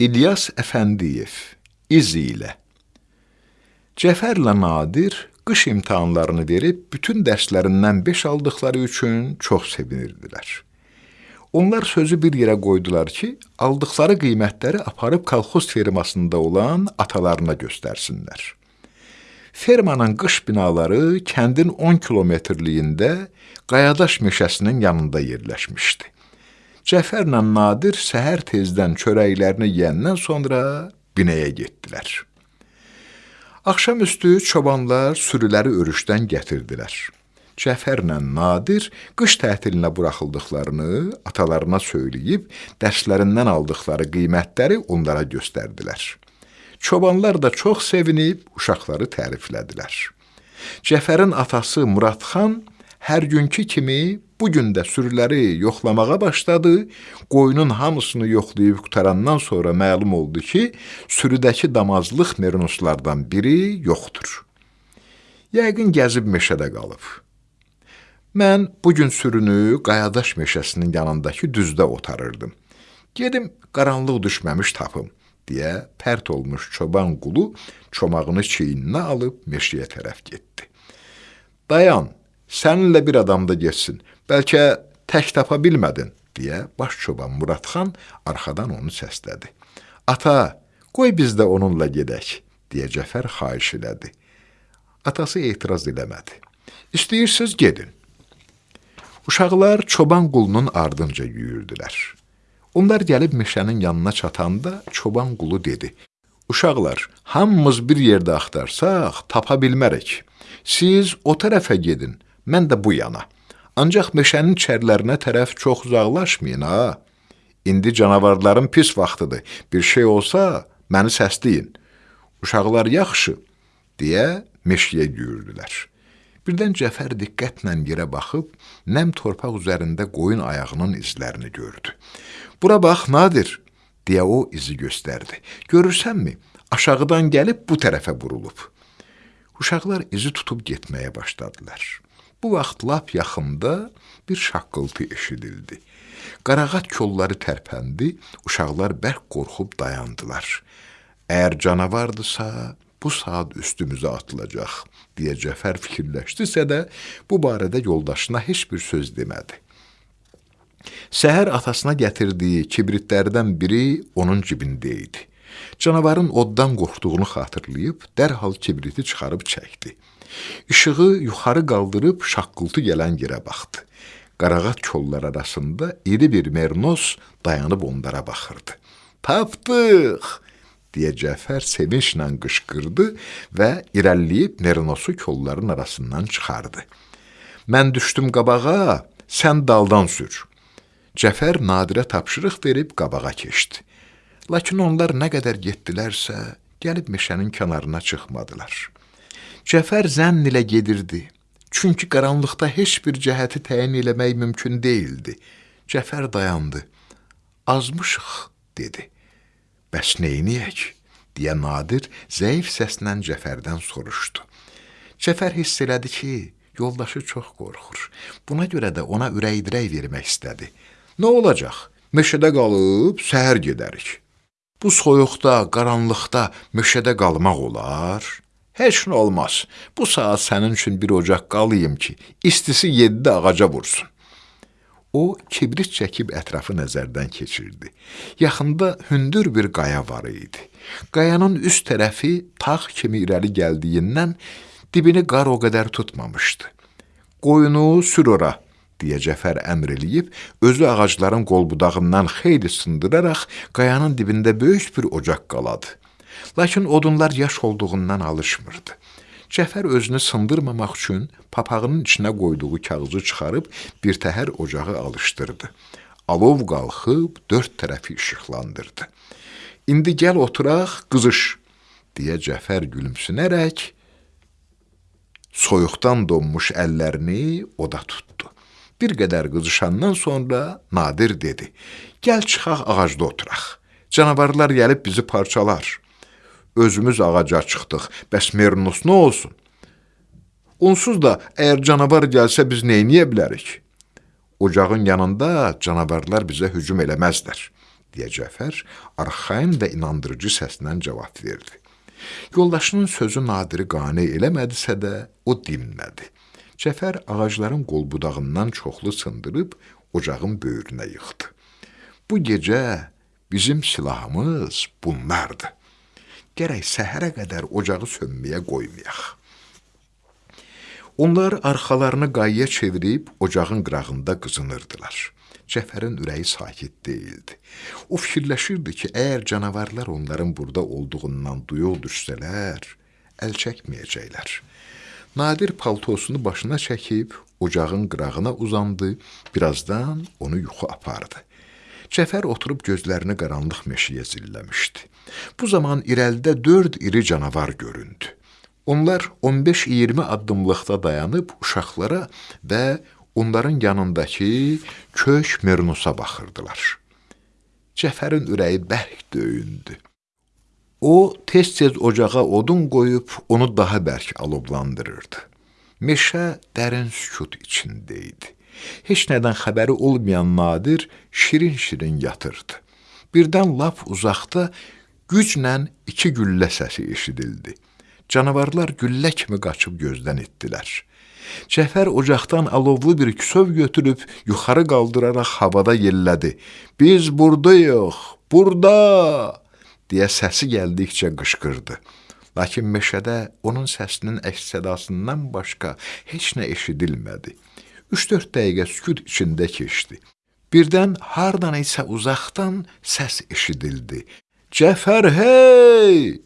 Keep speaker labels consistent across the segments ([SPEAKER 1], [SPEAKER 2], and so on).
[SPEAKER 1] İlyas Əfəndiyev İz ilə Cəfərlə Nadir qış imtahanlarını verib bütün dərslərindən 5 aldıqları üçün çox sevinirdilər. Onlar sözü bir yerə qoydular ki, aldıqları qiymətləri aparıb kolxoz fermasında olan atalarına göstərsinlər. Fermanın qış binaları kəndin 10 kilometrliyində Qayadaş meşəsinin yanında yerləşmişdi. Cəfərlə Nadir səhər tezdən çörəklərini yeyəndən sonra binəyə getdilər. Axşamüstü çobanlar sürüləri örüşdən gətirdilər. Cəfərlə Nadir qış tətilinə buraxıldıqlarını atalarına söyləyib, dərslərindən aldıqları qiymətləri onlara göstərdilər. Çobanlar da çox sevinib uşaqları təriflədilər. Cəfərin atası Muradxan hər günkü kimi bu gün də sürüləri yoxlamağa başladı. Qoyunun hamısını yoxlayıb qutarandan sonra məlum oldu ki, sürüdəki damazlıq merinoslardan biri yoxdur. Yəqin gəzib meşədə qalıb. Mən bu gün sürünü Qayadaş meşəsinin yanındakı düzdə otarırdım. Gedim qaranlıq düşməmiş tapım deyə pərt olmuş çoban qulu çomağını çiyninə alıb meşəyə tərəf getdi. Dayan, səninlə bir adam da getsin, bəlkə tək tapa bilmədin, deyə baş çoban Muradxan arxadan onu səslədi. Ata, qoy biz də onunla gedək, deyə Cəfər xahiş elədi. Atası etiraz eləmədi. İstəyirsiniz gedin. Uşaqlar çoban qulunun ardınca yüyürdülər. Onlar gəlib meşənin yanına çatanda çoban qulu dedi. Uşaqlar, hamımız bir yerdə axtarsaq, tapa bilmərik. Siz o tərəfə gedin, mən də bu yana. Ancaq meşənin çərlərinə tərəf çox uzaqlaşmayın ha. İndi canavarların pis vaxtıdır. Bir şey olsa məni səsləyin. Uşaqlar yaxşı deyə meşəyə yüyürdülər. Birdən Cəfər diqqətlə yerə baxıb, nəm torpaq üzərində qoyun ayağının izlərini gördü. Bura bax, Nadir, deyə o izi göstərdi. Görürsənmi, aşağıdan gəlib bu tərəfə vurulub. Uşaqlar izi tutub getməyə başladılar. Bu vaxt lap yaxında bir şaqqıltı eşidildi. Qarağat kolları tərpəndi, uşaqlar bərk qorxub dayandılar. Əgər canavardısa, bu saat üstümüzə atılacaq, deyə Cəfər fikirləşdisə də, bu barədə yoldaşına heç bir söz demədi. Səhər atasına gətirdiyi kibritlərdən biri onun cibində idi. Canavarın oddan qorxduğunu xatırlayıb dərhal kibriti çıxarıb çəkdi. İşığı yuxarı qaldırıb şaqqıltı gələn yerə baxdı. Qarağat kollar arasında iri bir mernos dayanıb onlara baxırdı. Tapdıq! deyə Cəfər sevinclə qışqırdı və irəliləyib mernosu kolların arasından çıxardı. Mən düşdüm qabağa, sən daldan sür. Cəfər Nadirə tapşırıq verib qabağa keçdi. Lakin onlar nə qədər getdilərsə, gəlib meşənin kənarına çıxmadılar. Cəfər zənn ilə gedirdi. Çünki qaranlıqda heç bir cəhəti təyin eləmək mümkün deyildi. Cəfər dayandı. Azmışıq, dedi. Bəs neyniyək? deyə Nadir zəif səslə Cəfərdən soruşdu. Cəfər hiss elədi ki, yoldaşı çox qorxur. Buna görə də ona ürək-dirək vermək istədi. Nə olacaq? Meşədə qalıb səhər gedərik. Bu soyuqda, qaranlıqda meşədə qalmaq olar? Heç nə olmaz. Bu saat sənin üçün bir ocaq qalayım ki, istisi yeddi ağaca vursun. O kibrit çəkib ətrafı nəzərdən keçirdi. Yaxında hündür bir qaya var idi. Qayanın üst tərəfi tağ kimi irəli gəldiyindən dibini qar o qədər tutmamışdı. Qoyunu sür ora, deyə Cəfər əmr eləyib, özü ağacların qolbudağından xeyli sındıraraq qayanın dibində böyük bir ocaq qaladı. Lakin odunlar yaş olduğundan alışmırdı. Cəfər özünü sındırmamaq üçün papağının içinə qoyduğu kağızı çıxarıb bir təhər ocağı alışdırdı. Alov qalxıb dörd tərəfi işıqlandırdı. İndi gəl oturaq, qızış, deyə Cəfər gülümsünərək soyuqdan donmuş əllərini oda tutdu. Bir qədər qızışandan sonra Nadir dedi, gəl çıxaq ağacda oturaq. Canavarlar gəlib bizi parçalar özümüz ağaca çıxdıq. Bəs Mernus nə olsun? Onsuz da əgər canavar gəlsə biz edə bilərik? Ocağın yanında canavarlar bizə hücum eləməzlər, deyə Cəfər arxayın və inandırıcı səslə cavab verdi. Yoldaşının sözü Nadiri qane eləmədisə də, o dinmədi. Cəfər ağacların qolbudağından çoxlu sındırıb ocağın böyrünə yıxdı. Bu gecə bizim silahımız bunlardır. Gərək səhərə qədər ocağı sönməyə qoymayaq. Onlar arxalarını qayaya çevirib ocağın qırağında qızınırdılar. Cəfərin ürəyi sakit deyildi. O fikirləşirdi ki, əgər canavarlar onların burada olduğundan duyuq düşsələr, əl çəkməyəcəklər. Nadir paltosunu başına çəkib ocağın qırağına uzandı, birazdan onu yuxu apardı. Cəfər oturub gözlərini qaranlıq meşəyə zilləmişdi. Bu zaman irəlidə dörd iri canavar göründü. Onlar 15-20 addımlıqda dayanıb uşaqlara və onların yanındakı kök Mernusa baxırdılar. Cəfərin ürəyi bərk döyündü. O tez-tez ocağa odun qoyub onu daha bərk alovlandırırdı. Meşə dərin sükut içində idi. Heç nədən xəbəri olmayan Nadir şirin-şirin yatırdı. Birdən lap uzaqda güclə iki güllə səsi eşidildi. Canavarlar güllə kimi qaçıb gözdən etdilər. Cəfər ocaqdan alovlu bir küsöv götürüb yuxarı qaldıraraq havada yellədi. Biz burdayıq, burada! deyə səsi gəldikcə qışqırdı. Lakin meşədə onun səsinin əks-sədasından başqa heç nə eşidilmədi. 3-4 dəqiqə sükut içində keçdi. Birdən hardan isə uzaqdan səs eşidildi. Cəfər hey!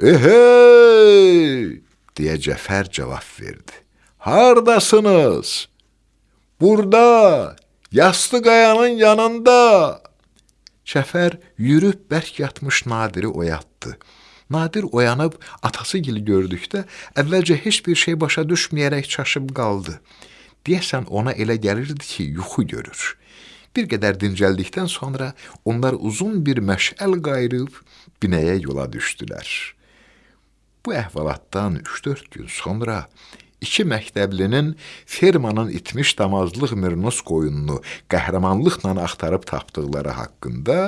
[SPEAKER 1] Ehey! deyə Cəfər cavab verdi. Hardasınız? Burada, yastı qayanın yanında. Cəfər yürüb bərk yatmış Nadiri oyatdı. Nadir oyanıb atası gili gördükdə əvvəlcə heç bir şey başa düşməyərək çaşıb qaldı. Deyəsən ona elə gəlirdi ki, yuxu görür. Bir qədər dincəldikdən sonra onlar uzun bir məşəl qayırıb binəyə yola düşdülər. Bu əhvalatdan 3-4 gün sonra iki məktəblinin fermanın itmiş damazlıq Mirnos qoyununu qəhrəmanlıqla axtarıb tapdıqları haqqında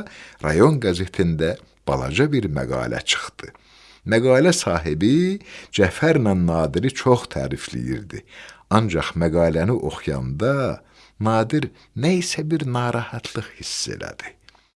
[SPEAKER 1] rayon qəzetində balaca bir məqalə çıxdı. Məqalə sahibi Cəfərlə Nadiri çox tərifləyirdi. Ancaq məqaləni oxuyanda Nadir nə isə bir narahatlıq hiss elədi.